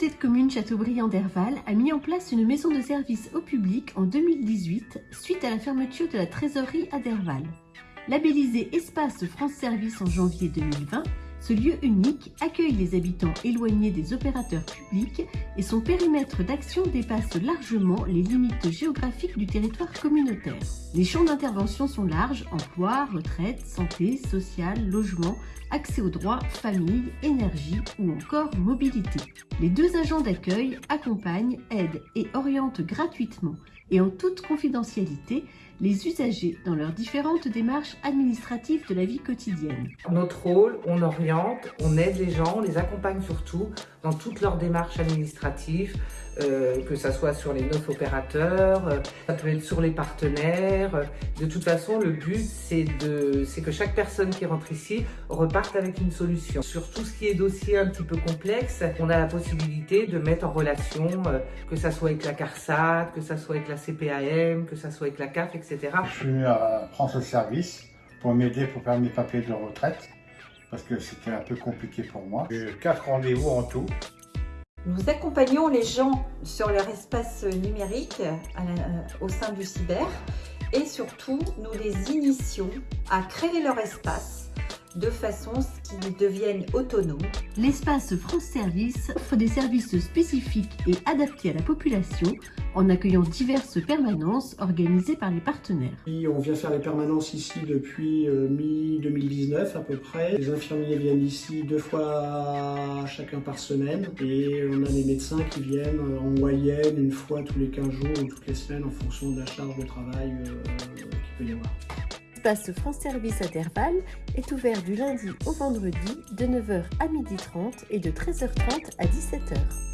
communauté de communes Châteaubriand-Derval a mis en place une maison de service au public en 2018 suite à la fermeture de la trésorerie à Derval. Labellisé Espace France Service en janvier 2020, ce lieu unique accueille les habitants éloignés des opérateurs publics et son périmètre d'action dépasse largement les limites géographiques du territoire communautaire. Les champs d'intervention sont larges, emploi, retraite, santé, social, logement, accès aux droits, famille, énergie ou encore mobilité. Les deux agents d'accueil accompagnent, aident et orientent gratuitement et en toute confidentialité les usagers dans leurs différentes démarches administratives de la vie quotidienne. Notre rôle, on oriente, on aide les gens, on les accompagne surtout dans toutes leurs démarches administratives, euh, que ce soit sur les neuf opérateurs, euh, ça peut être sur les partenaires. De toute façon, le but, c'est que chaque personne qui rentre ici reparte avec une solution. Sur tout ce qui est dossier un petit peu complexe, on a la possibilité de mettre en relation, euh, que ça soit avec la CARSAT, que ça soit avec la CPAM, que ça soit avec la CAF, etc. Je suis France service pour m'aider pour faire mes papiers de retraite parce que c'était un peu compliqué pour moi. J'ai quatre rendez-vous en tout. Nous accompagnons les gens sur leur espace numérique au sein du cyber et surtout nous les initions à créer leur espace de façon à ce qu'ils deviennent autonomes. L'espace France Service offre des services spécifiques et adaptés à la population en accueillant diverses permanences organisées par les partenaires. On vient faire les permanences ici depuis euh, mi-2019 à peu près. Les infirmiers viennent ici deux fois chacun par semaine et on a des médecins qui viennent euh, en moyenne une fois tous les 15 jours ou toutes les semaines en fonction de la charge de travail euh, qu'il peut y avoir. L'espace France Service Interval est ouvert du lundi au vendredi de 9h à 12h30 et de 13h30 à 17h.